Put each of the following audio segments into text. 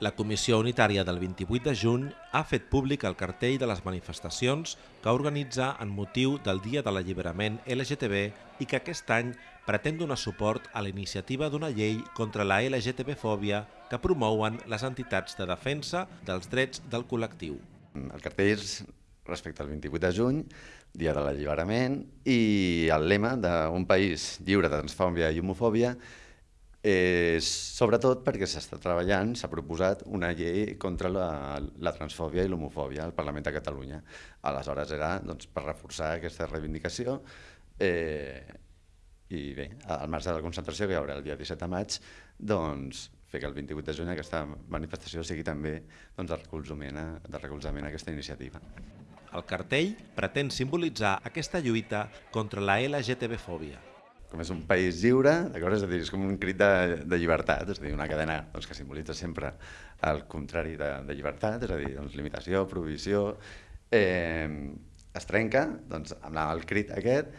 La Comissió Unitària del 28 de juny ha fet públic el cartell de les manifestacions que organitza en motiu del Dia de l'Alliberament LGTB i que aquest any pretén donar suport a la iniciativa d'una llei contra la LGTB-fòbia que promouen les entitats de defensa dels drets del col·lectiu. El cartell és respecte al 28 de juny, Dia de l'Alliberament, i el lema d'un país lliure de transfòbia i homofòbia Eh, sobretot perquè s'està treballant, s'ha proposat una llei contra la, la transfòbia i l'homofòbia al Parlament de Catalunya. Aleshores era doncs, per reforçar aquesta reivindicació eh, i bé, al marge de la concentració que hi haurà el dia 17 de maig, doncs, fer que el 28 de juny aquesta manifestació sigui també doncs, de, recolzament a, de recolzament a aquesta iniciativa. El cartell pretén simbolitzar aquesta lluita contra la LGTB-fòbia com és un país lliure, és a dir, és com un crit de, de llibertat, és a dir, una cadena doncs, que simbolitza sempre el contrari de, de llibertat, és a dir, doncs, limitació, prohibició, eh, es trenca doncs, amb el crit aquest.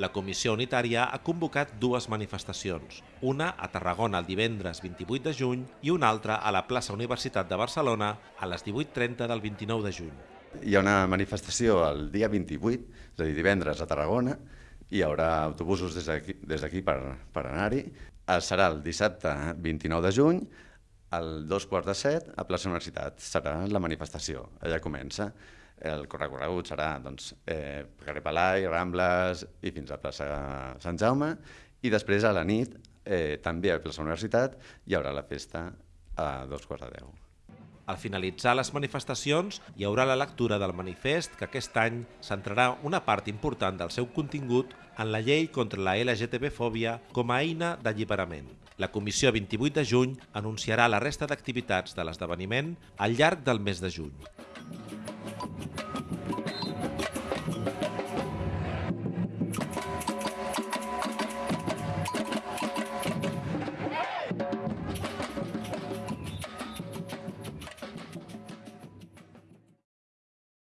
La Comissió Unitària ha convocat dues manifestacions, una a Tarragona el divendres 28 de juny i una altra a la plaça Universitat de Barcelona a les 18.30 del 29 de juny. Hi ha una manifestació el dia 28, és a dir, divendres a Tarragona, hi haurà autobusos des d'aquí per, per anar-hi. Serà el dissabte 29 de juny, al dos quarts de set, a plaça Universitat. Serà la manifestació, allà comença. El corregut serà doncs, eh, carrer Palai, Rambles i fins a plaça Sant Jaume. I després a la nit, eh, també a plaça Universitat, hi haurà la festa a dos quarts de deu. Al finalitzar les manifestacions hi haurà la lectura del manifest que aquest any centrarà una part important del seu contingut en la llei contra la LGTB-fòbia com a eina d'alliberament. La comissió 28 de juny anunciarà la resta d'activitats de l'esdeveniment al llarg del mes de juny.